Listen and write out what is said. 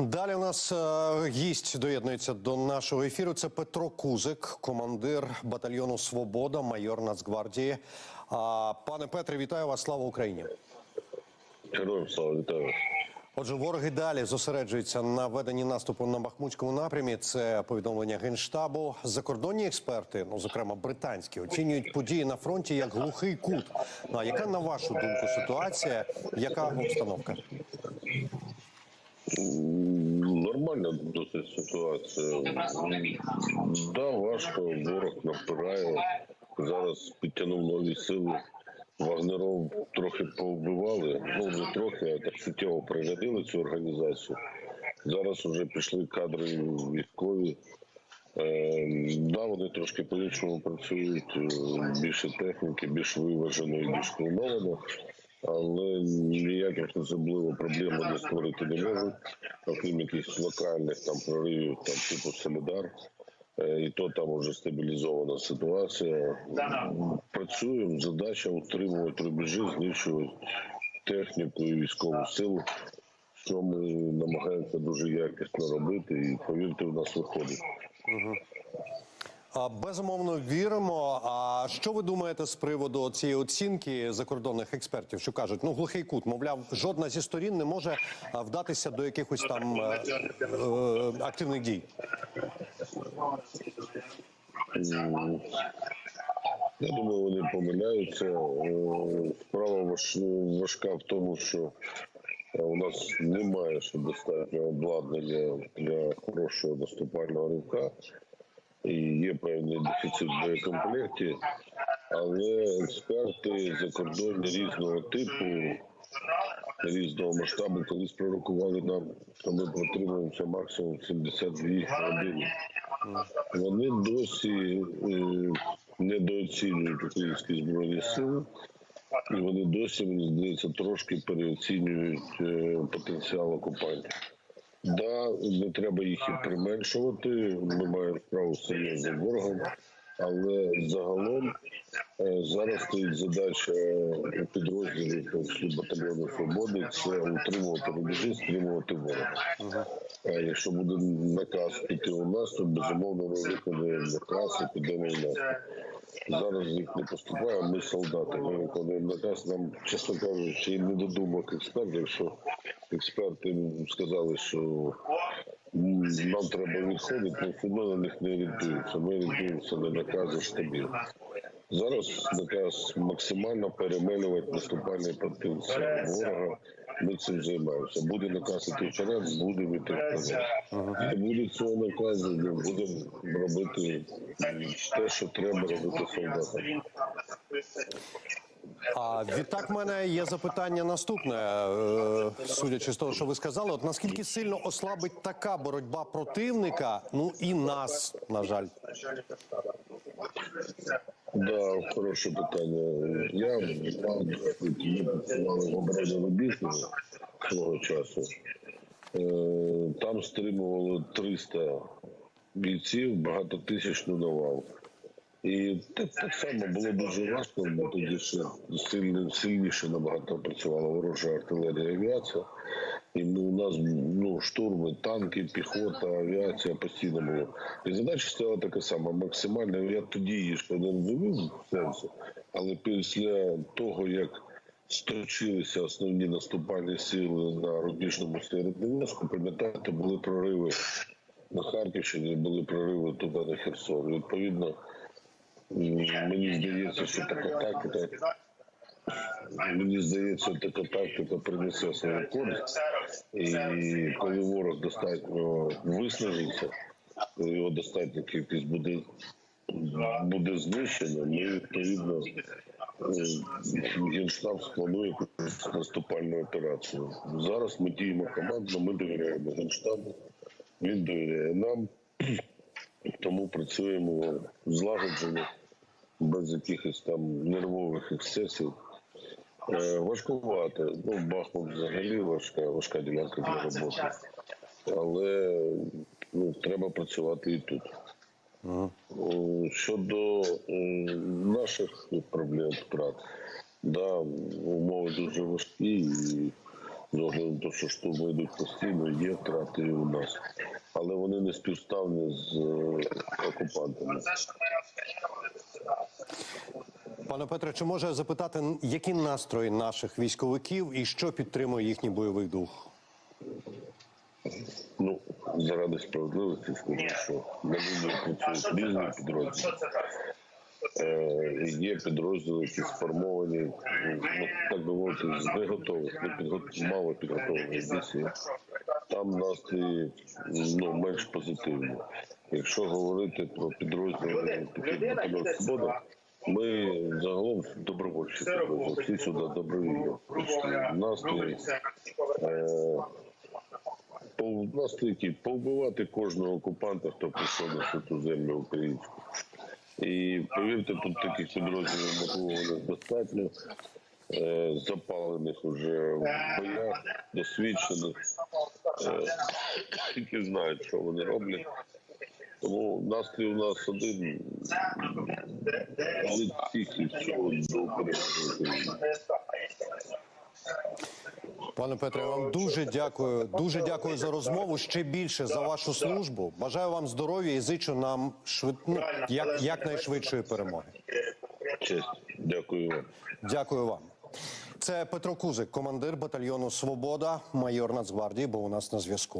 Далі у нас е, гість доєднується до нашого ефіру. Це Петро Кузик, командир батальйону Свобода, майор Нацгвардії. Пане Петре, вітаю вас! Слава Україні! Героям слава вітаю. Отже, вороги далі зосереджуються на веденні наступу на Бахмутському напрямі. Це повідомлення генштабу. Закордонні експерти, ну зокрема британські, оцінюють події на фронті як глухий кут. Ну, а яка на вашу думку ситуація? Яка обстановка? Нормальна досить ситуація. Да, важко, ворог напирає. Зараз підтягнув нові сили. Вагнеров трохи повбивали, ну не трохи, а так суттєво пригодили цю організацію. Зараз вже пішли кадри військові. Е, да, вони трошки по-іншому працюють, е, більше техніки, більш виважено і більш плановано, але ніяких особливо проблем вони створити не можуть, окрім якихось локальних там проривів, там типу Солідар. Е, І то там вже стабілізована ситуація. Працюємо. Задача утримувати рубежі, знищувати техніку і військову силу, що ми намагаємося дуже якісно робити, і повірте, у нас виходить. Безумовно віримо. А що ви думаєте з приводу цієї оцінки закордонних експертів, що кажуть, ну глухий кут, мовляв, жодна зі сторін не може вдатися до якихось там е, е, активних дій? Я думаю, вони помиляються. Е, Справа важка в тому, що е, у нас немає ще достатньо обладнання для хорошого наступального ривка. І є певний дефіцит боєкомплекті, але експерти закордонні різного типу, різного масштабу, колись пророкували нам, що ми протримуємося максимум 72 години. Вони досі е, недооцінюють українські збройні сили, і вони досі, мені здається, трошки переоцінюють е, потенціал окупантів. Да, не треба їх і применшувати. Ми маємо справу з серйозним ворогом, але загалом е, зараз стоїть задача підрозділів в батальйону свободи це утримувати рубежі, стримувати ворога. А якщо буде наказ піти у нас, то безумовно ми виконуємо наказ і підемо у нас. Зараз їх не поступає, ми солдати. Ми виконуємо наказ. Нам, чесно кажучи, і не додумок експертів, якщо експерти сказали, що нам треба відходити, то все на них не орієнтуються. Ми орієнтуємося на накази штабів. Зараз наказ максимально перемелювати наступальний потенціал ворога. Ми цим займаємося. Буде наказ іти вперед, будемо йти вперед. Не буде цього наказу, ми будемо робити те, що треба робити солдатам. А відтак, в мене є запитання наступне. Е, Судячи з того, що ви сказали, от наскільки сильно ослабить така боротьба противника, ну і нас, на жаль. Да, хороше питання. Я ми працювали в обороні Рубіжного свого часу. Е, Там стримували 300 бійців, багатотисячну навал. І так, так само було дуже важко, бо тоді ще сильно, сильніше набагато працювала ворожа артилерія авіація. І ми, у нас ну, штурми, танки, піхота, авіація постійно було. І задача стала така сама, максимально. Я тоді її ще не розумів сенсу, але після того, як строчилися основні наступальні сили на рубіжному середньов'язку, пам'ятаєте, були прориви на Харківщині, були прориви туди на Херсон. Відповідно, мені здається, що така тактика. Мені здається, така тактика принесе свою користь. І коли ворог достатньо виснажиться, коли його достатньо кількість буде, буде знищено, ми відповідно е, генштаб спланує наступальну операцію. Зараз ми діємо командно, ми довіряємо генштабу, він довіряє нам, тому працюємо злагоджено, без якихось там нервових ексцесів. Е, Важкувати. Ну, Бахмут взагалі важка, важка ділянка для роботи. Але ну, треба працювати і тут. О, Щодо е, наших проблем втрат, да, умови дуже важкі, і з огляду на те, що штурми йдуть постійно, є втрати і у нас. Але вони не співставні з е, окупантами. Пане Петре, чи може запитати, які настрої наших військовиків і що підтримує їхній бойовий дух? Ну, заради справедливості скажу, що на лінії працюють різні підрозділи. Е, є підрозділи, які сформовані, ну, так би мовити, з неготових, не підго- мало підготовлених бійців. Там настрої ну, менш позитивні. Якщо говорити про підрозділи такі батальйон Свобода, ми загалом добровольчі всі сюди добровільно прийшли. Настрої е, по настрій повбивати кожного окупанта, хто прийшов на цю землю українську. І повірте, тут таких підрозділів мотивованих достатньо, е, запалених уже в боях, досвідчених, е, які знають, що вони роблять. Тому настрій у нас один від всіх і всього до перемоги. Пане Петре, я вам дуже дякую. Дуже дякую за розмову. Ще більше за вашу службу. Бажаю вам здоров'я і зичу нам швид... ну, як, якнайшвидшої перемоги. Дякую вам. Дякую вам. Це Петро Кузик, командир батальйону Свобода, майор Нацгвардії, Бо у нас на зв'язку.